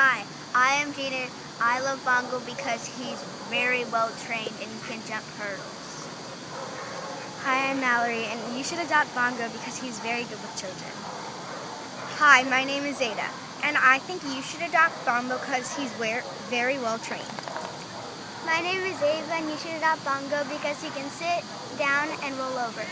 Hi, I am Jaden. I love Bongo because he's very well trained and he can jump hurdles. Hi, I'm Mallory, and you should adopt Bongo because he's very good with children. Hi, my name is Zeta, and I think you should adopt Bongo because he's very well trained. My name is Ava, and you should adopt Bongo because he can sit down and roll over.